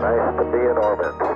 Nice to be in orbit.